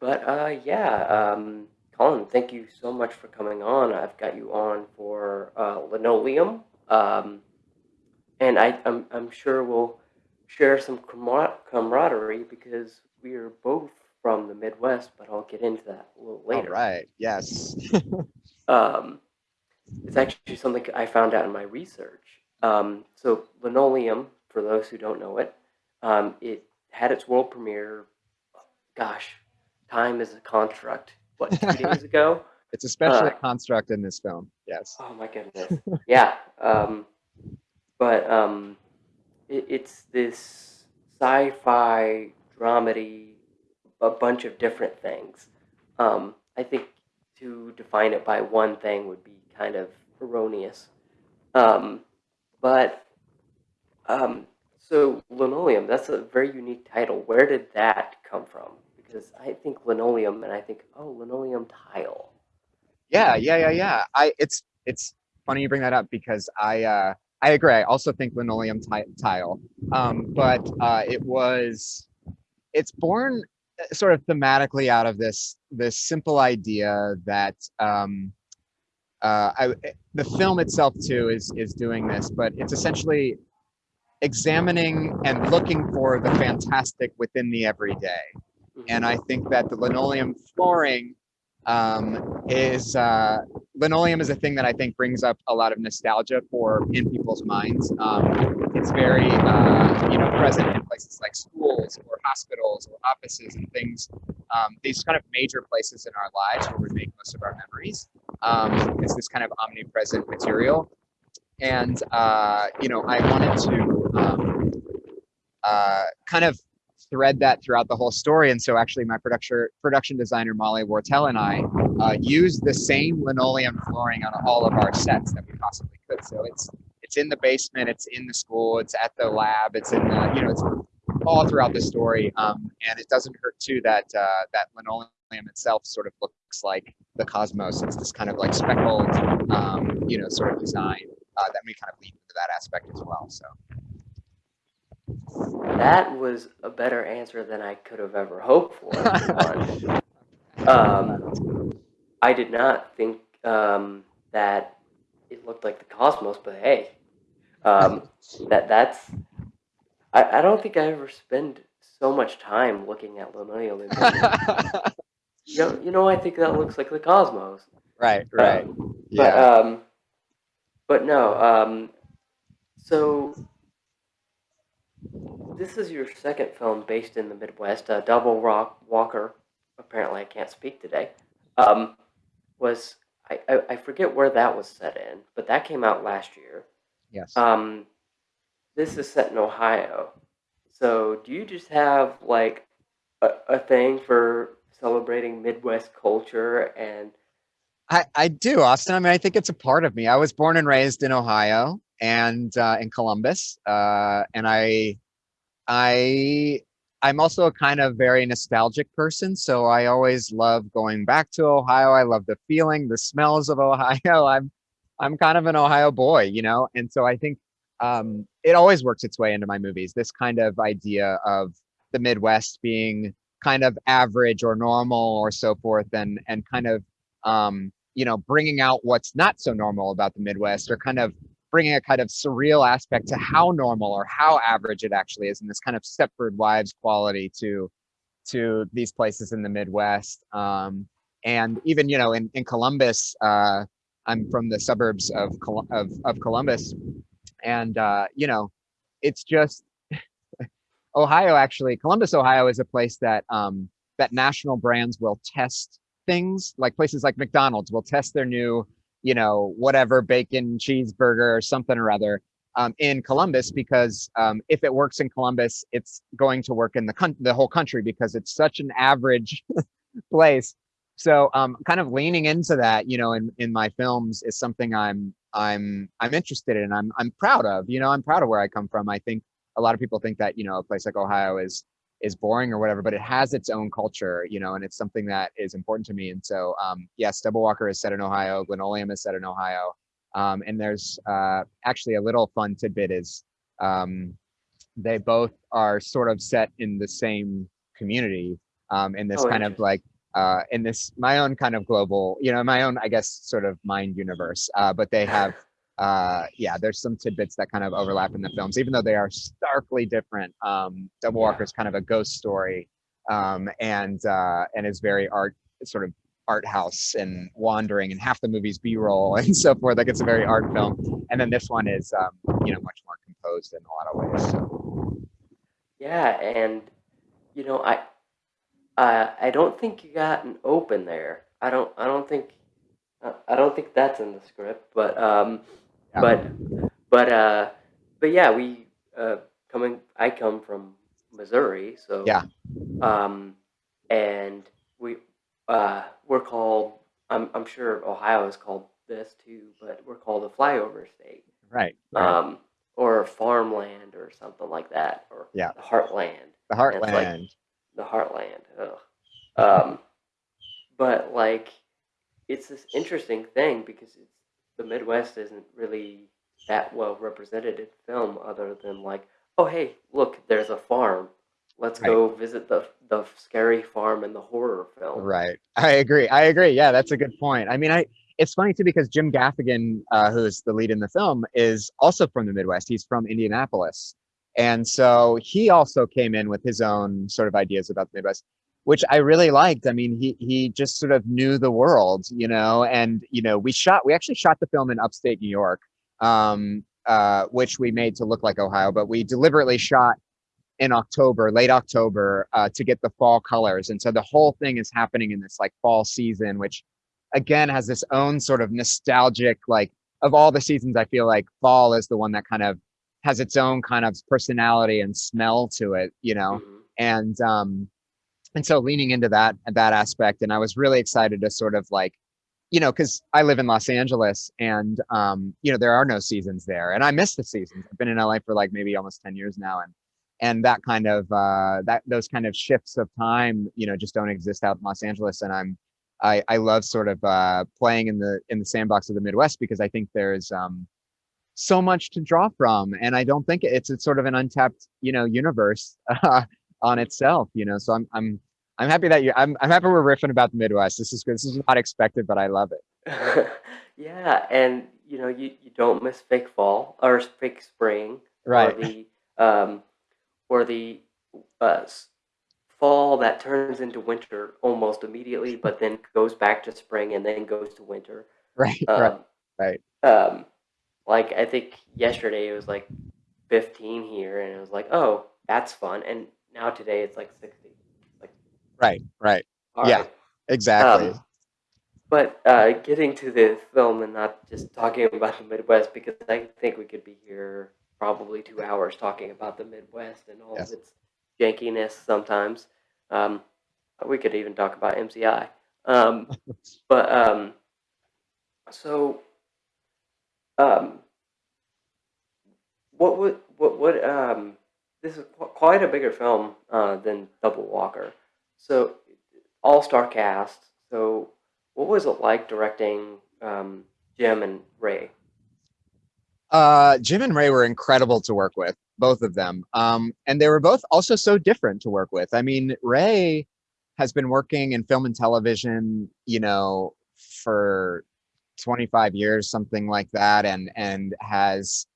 But uh, yeah, um, Colin, thank you so much for coming on. I've got you on for uh, linoleum, um, and I, I'm I'm sure we'll share some camar- camaraderie because we are both from the Midwest. But I'll get into that a little All later. right. Yes. Um, it's actually something I found out in my research. Um, so linoleum, for those who don't know it, um, it had its world premiere. Gosh, time is a construct. What two days ago? It's especially Uh, a construct in this film. Yes. Oh my goodness. yeah. Um, but um, it, it's this sci-fi dramedy, a bunch of different things. Um, I think to define it by one thing would be kind of erroneous. Um, but um, so linoleum, that's a very unique title. Where did that come from? Because I think linoleum, and I think oh, linoleum tile. Yeah, yeah, yeah, yeah. I it's it's funny you bring that up because I uh I agree. I also think linoleum tile. Um, but uh it was it's born uh, sort of thematically out of this this simple idea that um uh I the film itself too is is doing this, but it's essentially examining and looking for the fantastic within the everyday. And I think that the linoleum flooring um, is uh, linoleum is a thing that I think brings up a lot of nostalgia for in people's minds. Um, it's very uh, you know present in places like schools or hospitals or offices and things. Um, these kind of major places in our lives where we make most of our memories. Um, it's this kind of omnipresent material, and uh, you know I wanted to um, uh, kind of thread that throughout the whole story. And so actually my production production designer, Molly Wortel and I uh, used the same linoleum flooring on all of our sets that we possibly could. So it's it's in the basement, it's in the school, it's at the lab, it's in the, you know, it's all throughout the story. Um, and it doesn't hurt too that uh, that linoleum itself sort of looks like the cosmos. It's this kind of like speckled, um, you know, sort of design uh, that may kind of lead into that aspect as well. So. That was a better answer than I could have ever hoped for. um, I did not think um, that it looked like the cosmos, but hey, um, that that's. I, I don't think I ever spend so much time looking at linoleum. You know, you know, I think that looks like the cosmos. right, right. Um, But Yeah. um, but no. Um, so this is your second film based in the Midwest. Uh, Double Rock Walker. Apparently, I can't speak today. Um, was I, I I forget where that was set in, but that came out last year. Yes. Um, this is set in Ohio. So do you just have like a, a thing for celebrating Midwest culture and I, I do, Austin. I mean, I think it's a part of me. I was born and raised in Ohio and uh, in Columbus, uh, and I, I, I'm also a kind of very nostalgic person. So I always love going back to Ohio. I love the feeling, the smells of Ohio. I'm, I'm kind of an Ohio boy, you know, and so I think um, it always works its way into my movies. This kind of idea of the Midwest being kind of average or normal or so forth, and and kind of um, you know, bringing out what's not so normal about the Midwest or kind of bringing a kind of surreal aspect to how normal or how average it actually is and this kind of Stepford Wives quality to to these places in the Midwest. Um, and even, you know, in, in Columbus, uh, I'm from the suburbs of, Col- of, of Columbus and, uh, you know, it's just Ohio actually, Columbus, Ohio is a place that, um, that national brands will test things like places like McDonald's will test their new, you know, whatever bacon cheeseburger or something or other um, in Columbus because um, if it works in Columbus, it's going to work in the the whole country because it's such an average place. So um, kind of leaning into that, you know, in, in my films is something I'm I'm I'm interested in. I'm I'm proud of. You know, I'm proud of where I come from. I think a lot of people think that you know a place like Ohio is is boring or whatever, but it has its own culture, you know, and it's something that is important to me. And so, um, yes, Double Walker is set in Ohio. Linoleum is set in Ohio. Um, and there's uh, actually a little fun tidbit is um, they both are sort of set in the same community um, in this Oh, kind of like uh, in this my own kind of global, you know, my own I guess sort of mind universe. Uh, but they have uh yeah there's some tidbits that kind of overlap in the films even though they are starkly different um double Yeah. walker is kind of a ghost story um and uh and is very art sort of art house and wandering and half the movie's b-roll and so forth like it's a very art film and then this one is um you know much more composed in a lot of ways so Yeah, and you know, I uh, I don't think you got an open there. I don't I don't think uh, I don't think that's in the script, but um Yeah. but but uh but yeah, we uh coming I come from Missouri, so Yeah. um and we uh we're called I'm I'm sure Ohio is called this too, but we're called the flyover state. right, right. Um or farmland or something like that or Yeah. the heartland the and it's like- heartland the heartland. Ugh. Um, but like, it's this interesting thing because it's, the Midwest isn't really that well represented in film, other than like, oh hey, look, there's a farm. Let's Right. go visit the the scary farm in the horror film. Right. I agree. I agree. Yeah, that's a good point. I mean, I it's funny too because Jim Gaffigan, uh, who's the lead in the film, is also from the Midwest. He's from Indianapolis. And so he also came in with his own sort of ideas about the Midwest, which I really liked. I mean, he he just sort of knew the world, you know, and you know, we shot we actually shot the film in upstate New York, um, uh, which we made to look like Ohio, but we deliberately shot in October, late October, uh, to get the fall colors. And so the whole thing is happening in this like fall season, which again has this own sort of nostalgic, like of all the seasons, I feel like fall is the one that kind of has its own kind of personality and smell to it, you know? Mhm. And, um, and so leaning into that, that aspect. And I was really excited to sort of like, you know, because I live in Los Angeles and, um, you know, there are no seasons there. And I miss the seasons. I've been in LA for like maybe almost 10 years now. And, and that kind of, uh, that, those kind of shifts of time, you know, just don't exist out in Los Angeles. And I'm, I, I love sort of, uh, playing in the, in the sandbox of the Midwest because I think there's, um, so much to draw from. And I don't think it's, it's sort of an untapped, you know, universe, uh, on itself, you know, so I'm, I'm, I'm happy that you. I'm. I'm happy we're riffing about the Midwest. This is good. This is not expected, but I love it. yeah, and you know, you, you don't miss fake fall or fake spring Right. or the um, or the uh, fall that turns into winter almost immediately, but then goes back to spring and then goes to winter. Right. Um, right. right. Um, like I think yesterday it was like 15 here, and it was like, oh, that's fun. And now today it's like 60. Right. Right. all Yeah. right. Exactly. Um, but uh, getting to the film and not just talking about the Midwest, because I think we could be here probably two hours talking about the Midwest and all Yes. of its jankiness sometimes. Um, we could even talk about MCI. Um, but um, so, um, what would what would um, this is qu- quite a bigger film uh, than Double Walker. So, all star cast. So, what was it like directing um, Jim and Rhea? uh, Jim and Rhea were incredible to work with, both of them. Um, and they were both also so different to work with. I mean, Rhea has been working in film and television, you know, for 25 years, something like that, and and has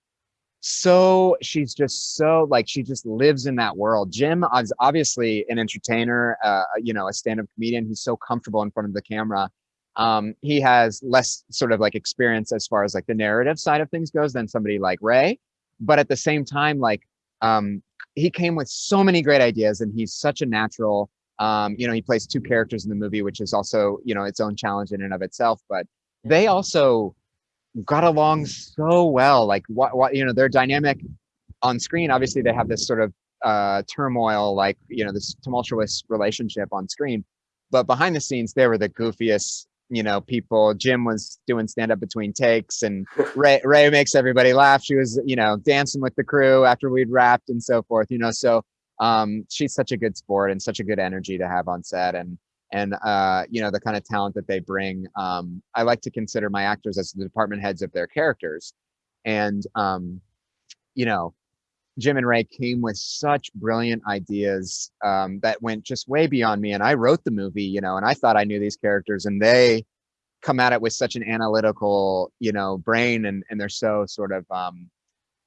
so she's just so like she just lives in that world. Jim is obviously an entertainer, uh, you know, a stand-up comedian. He's so comfortable in front of the camera. Um, he has less sort of like experience as far as like the narrative side of things goes than somebody like Rhea, but at the same time, like um, he came with so many great ideas, and he's such a natural. Um, you know, he plays two characters in the movie, which is also you know its own challenge in and of itself. But they also got along so well. Like what, what you know, their dynamic on screen. Obviously, they have this sort of uh, turmoil, like you know, this tumultuous relationship on screen. But behind the scenes, they were the goofiest, you know, people. Jim was doing stand up between takes, and Rhea Rhea makes everybody laugh. She was, you know, dancing with the crew after we'd wrapped and so forth. You know, so um, she's such a good sport and such a good energy to have on set. And and uh, you know the kind of talent that they bring. Um, I like to consider my actors as the department heads of their characters, and um, you know, Jim and Rhea came with such brilliant ideas um, that went just way beyond me. And I wrote the movie, you know, and I thought I knew these characters, and they come at it with such an analytical, you know, brain, and and they're so sort of, um,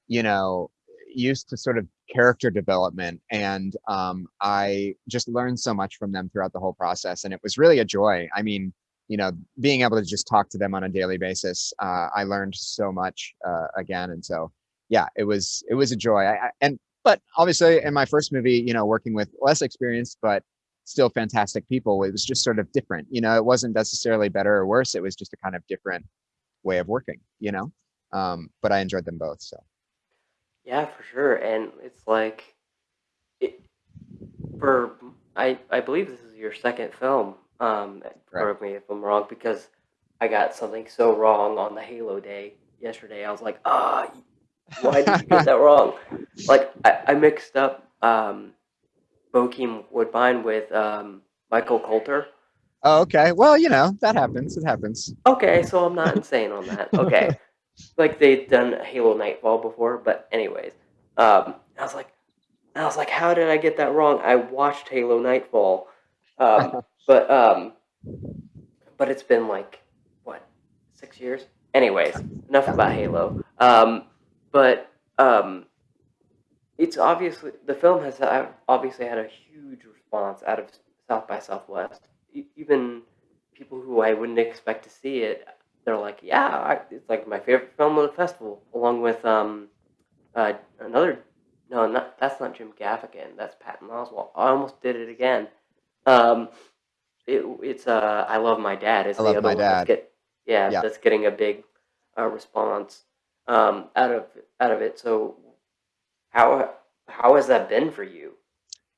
you know, used to sort of character development, and um, I just learned so much from them throughout the whole process, and it was really a joy. I mean, you know, being able to just talk to them on a daily basis, uh, I learned so much uh, again, and so yeah, it was it was a joy. I, I, and but obviously in my first movie, you know, working with less experience, but still fantastic people, it was just sort of different. You know, it wasn't necessarily better or worse. It was just a kind of different way of working. You know, um, but I enjoyed them both. So Yeah, for sure. And it's like it for I I believe this is your second film. Um, correct me if I'm wrong because I got something so wrong on the Halo day yesterday. I was like, ah, why did you get that wrong? Like I, I mixed up um, Bokeem Woodbine with um, Michael Colter. oh, okay. Well, you know that happens. It happens. Okay, so I'm not insane on that. Okay, like they'd done Halo Nightfall before, but anyways, um, I was like, I was like, how did I get that wrong? I watched Halo Nightfall, um, but um, but it's been like what six years. Anyways, enough about Halo. Um, but um, it's obviously the film has uh, obviously had a huge response out of South by Southwest. Even people who I wouldn't expect to see it, they're like, "Yeah, I, it's like my favorite film of the festival," along with um, uh, another. No, not that's not Jim Gaffigan. That's Patton Oswalt. I almost did it again. Um, it, it's uh, I love my dad. Is I the love other my that's dad. get yeah, Yeah. that's getting a big uh, response um, out of out of it. So how how has that been for you?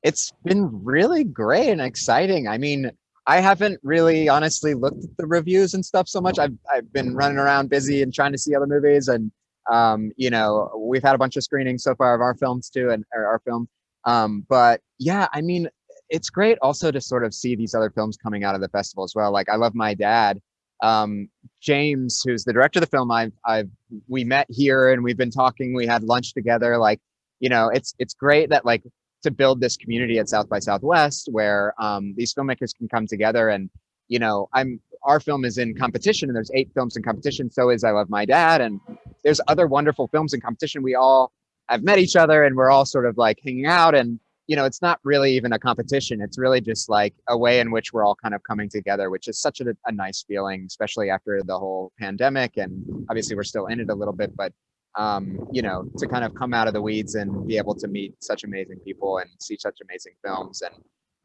It's been really great and exciting. I mean, I haven't really honestly looked at the reviews and stuff so much. I've I've been running around busy and trying to see other movies and um, you know, we've had a bunch of screenings so far of our films too and our film. Um, but yeah, I mean, it's great also to sort of see these other films coming out of the festival as well. Like I love my dad. Um, James, who's the director of the film, I've I've we met here and we've been talking, we had lunch together. Like, you know, it's it's great that like to build this community at South by Southwest where um, these filmmakers can come together and you know I'm our film is in competition and there's eight films in competition so is I Love My Dad and there's other wonderful films in competition. We all have met each other and we're all sort of like hanging out and you know it's not really even a competition. It's really just like a way in which we're all kind of coming together which is such a, a nice feeling especially after the whole pandemic and obviously we're still in it a little bit but um, you know, to kind of come out of the weeds and be able to meet such amazing people and see such amazing films and,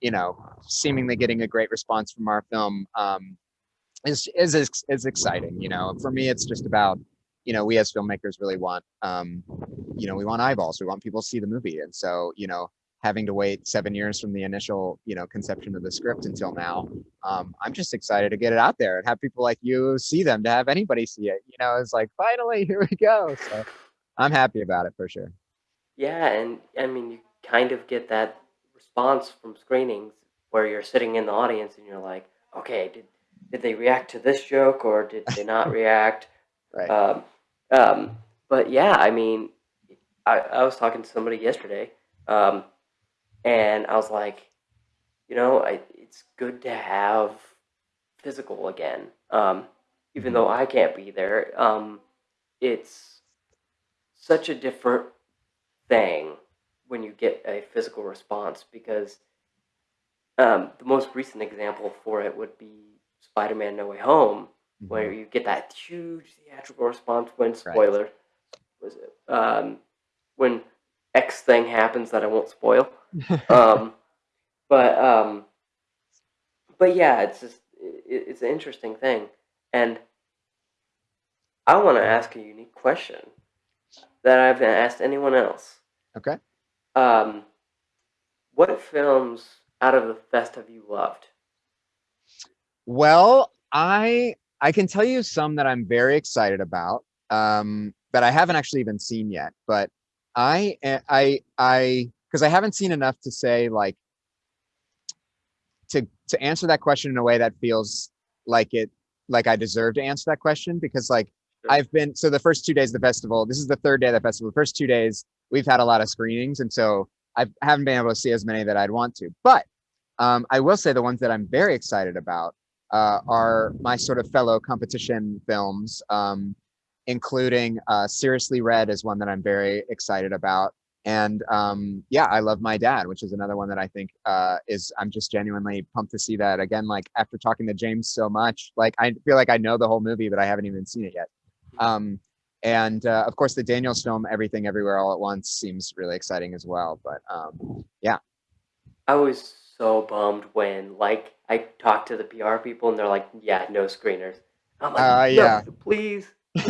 you know, seemingly getting a great response from our film um, is, is, is, exciting. You know, for me, it's just about, you know, we as filmmakers really want, um, you know, we want eyeballs. We want people to see the movie. And so, you know, having to wait seven years from the initial, you know, conception of the script until now, um, I'm just excited to get it out there and have people like you see them, to have anybody see it. You know, it's like finally here we go. So I'm happy about it for sure. Yeah, and I mean, you kind of get that response from screenings where you're sitting in the audience and you're like, okay, did did they react to this joke or did they not react? Right. Um, um, but yeah, I mean, I, I was talking to somebody yesterday, um, and I was like, you know, I, it's good to have physical again. Um, even though I can't be there, um, it's such a different thing when you get a physical response because um, the most recent example for it would be Spider-Man: No Way Home, where Mhm. you get that huge theatrical response when Right. spoiler was it um, when X thing happens that I won't spoil. Um, but um, but yeah, it's just it, it's an interesting thing, and I want to ask a unique question that I haven't asked anyone else. okay. Um, what films out of the fest have you loved? Well, I I can tell you some that I'm very excited about um, that I haven't actually even seen yet. But I a- I I because I haven't seen enough to say like to to answer that question in a way that feels like it like I deserve to answer that question because like Sure. I've been so the first two days of the festival. This is the third day of the festival. The first two days we've had a lot of screenings, and so I haven't been able to see as many that I'd want to. But um, I will say the ones that I'm very excited about uh, are my sort of fellow competition films, um, including uh, Seriously Red is one that I'm very excited about. And um, yeah, I love my dad, which is another one that I think uh, is I'm just genuinely pumped to see that again. Like after talking to James so much, like I feel like I know the whole movie, but I haven't even seen it yet. Um, and uh, of course, the Daniels film, Everything Everywhere All at Once, seems really exciting as well. But um, yeah, I was so bummed when like I talked to the PR people and they're like, "Yeah, no screeners." I'm like, Uh, "No, yeah. please."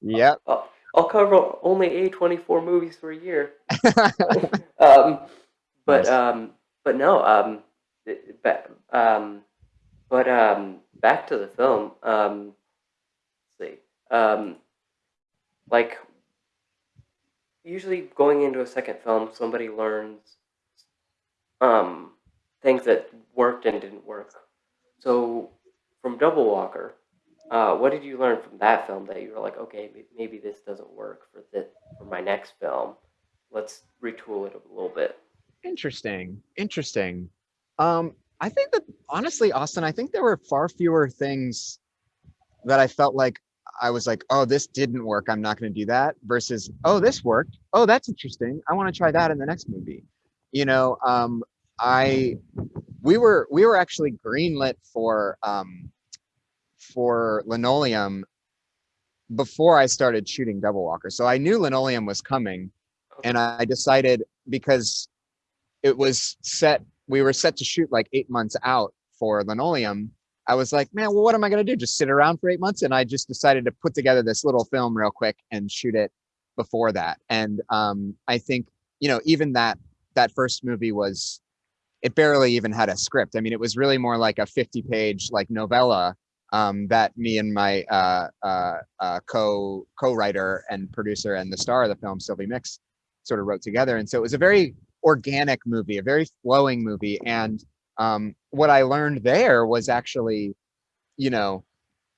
yep. I'll, I'll cover only A24 movies for a year. um, but Nice. um, but no, um, but um, but um, back to the film. Um, let's see. Um, like usually going into a second film, somebody learns um things that worked and didn't work. So from Double Walker, uh, what did you learn from that film that you were like, okay, may- maybe this doesn't work for this for my next film. Let's retool it a little bit. Interesting. Interesting. Um, I think that honestly, Austin, I think there were far fewer things that I felt like I was like, oh, this didn't work. I'm not going to do that. Versus, oh, this worked. Oh, that's interesting. I want to try that in the next movie. You know, um, I we were we were actually greenlit for um, for Linoleum before I started shooting Double Walker. So I knew Linoleum was coming, and I decided because it was set, we were set to shoot like eight months out for Linoleum. I was like, man, well, what am I going to do? Just sit around for eight months? And I just decided to put together this little film real quick and shoot it before that. And um, I think, you know, even that that first movie was, it barely even had a script. I mean, it was really more like a 50 page like novella um, that me and my uh, uh, uh, co co-writer and producer and the star of the film, Sylvie Mix, sort of wrote together. And so it was a very organic movie, a very flowing movie. And um, what I learned there was actually, you know,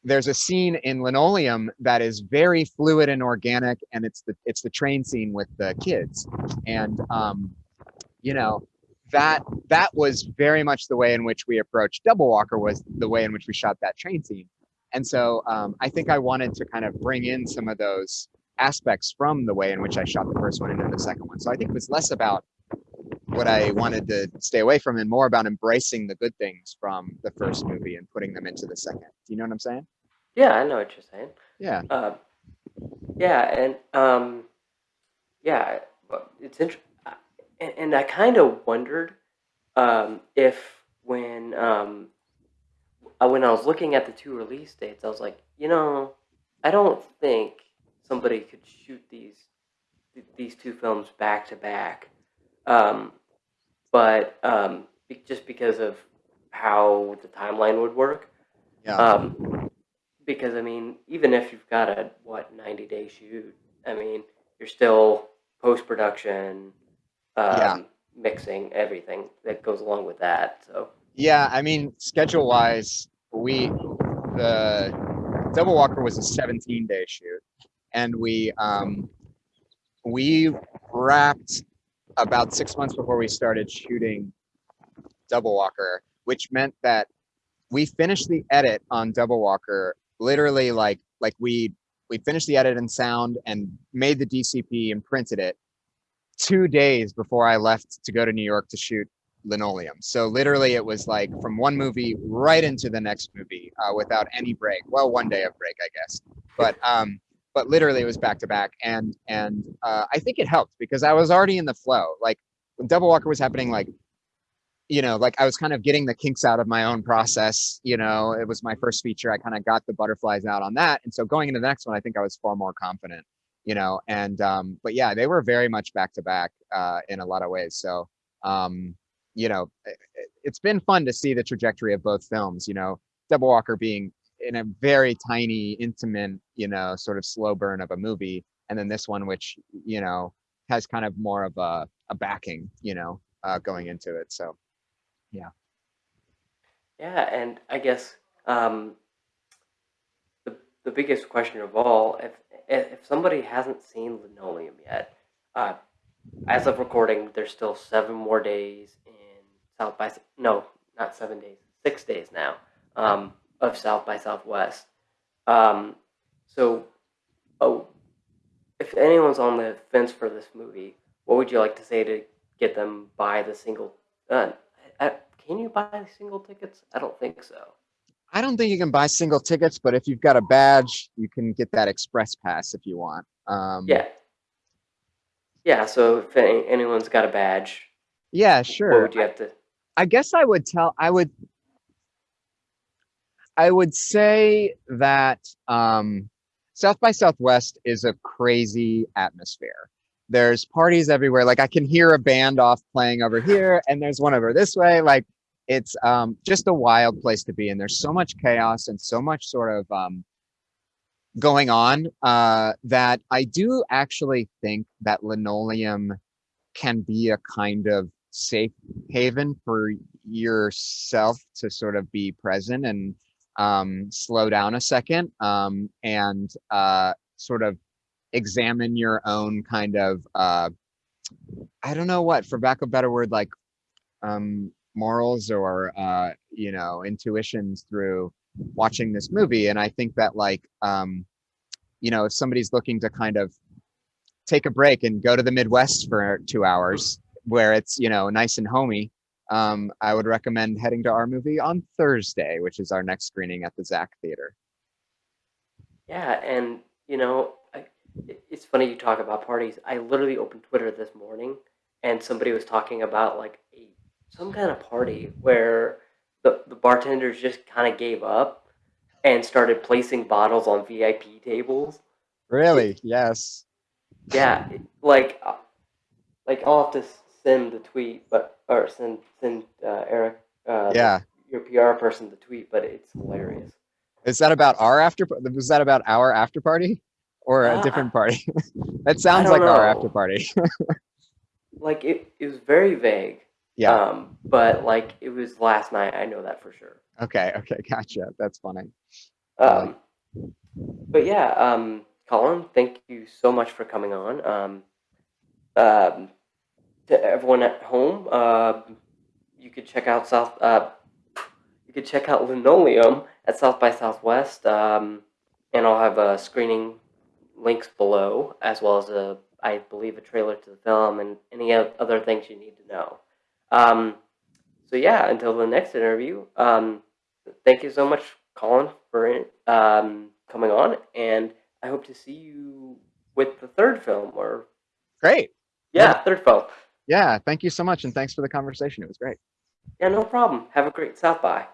there's a scene in Linoleum that is very fluid and organic, and it's the it's the train scene with the kids, and um, you know that that was very much the way in which we approached Double Walker was the way in which we shot that train scene, and so um, I think I wanted to kind of bring in some of those aspects from the way in which I shot the first one into the second one. So I think it was less about what I wanted to stay away from and more about embracing the good things from the first movie and putting them into the second. Do you know what I'm saying? Yeah, I know what you're saying. Yeah. Uh, yeah, and um, yeah, it's interesting, and, and I kind of wondered um, if when um, uh, when I was looking at the two release dates, I was like, you know, I don't think somebody could shoot these th- these two films back to back, um, but um, be- just because of how the timeline would work. Yeah. Um, because I mean, even if you've got a what ninety day shoot, I mean, you're still post production, um, Yeah. mixing everything that goes along with that. So Yeah, I mean, schedule wise, we the Double Walker was a 17 day shoot, and we um we wrapped about six months before we started shooting Double Walker, which meant that we finished the edit on Double Walker literally like like we we finished the edit and sound and made the DCP and printed it two days before I left to go to New York to shoot linoleum. So literally, it was like from one movie right into the next movie uh, without any break. Well, one day of break, I guess, but um, but literally it was back to back, and and uh, I think it helped because I was already in the flow. Like when Double Walker was happening, like you know, like I was kind of getting the kinks out of my own process. You know, it was my first feature. I kind of got the butterflies out on that, and so going into the next one, I think I was far more confident. You know, and um, but yeah, they were very much back to back uh, in a lot of ways. So um, you know, it, it's been fun to see the trajectory of both films. You know, Double Walker being in a very tiny, intimate, you know, sort of slow burn of a movie, and then this one, which you know has kind of more of a, a backing, you know, uh, going into it. So yeah, Yeah, and I guess um, the biggest question of all. If if somebody hasn't seen Linoleum yet, uh, as of recording, there's still seven more days in South by no, not seven days, six days now um, of South by Southwest. Um, so, oh, if anyone's on the fence for this movie, what would you like to say to get them buy the single? Uh, uh, can you buy single tickets? I don't think so. I don't think you can buy single tickets, but if you've got a badge, you can get that express pass if you want. Um, Yeah, yeah. So if any, anyone's got a badge, Yeah, sure. would you have to? I guess I would tell, I would, I would say that um, South by Southwest is a crazy atmosphere. There's parties everywhere. Like I can hear a band off playing over here, and there's one over this way. Like it's um, just a wild place to be, and there's so much chaos and so much sort of um, going on uh, that I do actually think that linoleum can be a kind of safe haven for yourself to sort of be present and um, slow down a second um, and uh, sort of examine your own kind of uh, I don't know what, for lack of a better word, like um, morals or uh, you know intuitions through watching this movie. And I think that like um, you know if somebody's looking to kind of take a break and go to the Midwest for two hours where it's you know nice and homey um, I would recommend heading to our movie on Thursday, which is our next screening at the Zach Theater. Yeah, and you know, I, it's funny you talk about parties. I literally opened Twitter this morning, and somebody was talking about like a some kind of party where the the bartenders just kind of gave up and started placing bottles on VIP tables. Really? Yes. yeah, like uh, like I'll have to send the tweet, but or send send uh, Eric uh, Yeah. your PR person the tweet, but it's hilarious. Is that about our after? Was that about our after party or a Uh, different party? that sounds like our after party. Like it, it was very vague. Yeah. Um, but like it was last night, I know that for sure. Okay. Okay. Gotcha. That's funny. Um, but yeah, um, Colin, thank you so much for coming on. Um, um, to everyone at home, uh, you could check out South. Uh, you could check out Linoleum at South by Southwest, um, and I'll have a screening links below, as well as a, I believe, a trailer to the film and any other things you need to know. Um, so yeah, until the next interview, um, thank you so much, Colin, for um, coming on, and I hope to see you with the third film, or Great. yeah, Yeah. third film. Yeah. Thank you so much, and thanks for the conversation. It was great. Yeah, no problem. Have a great South by.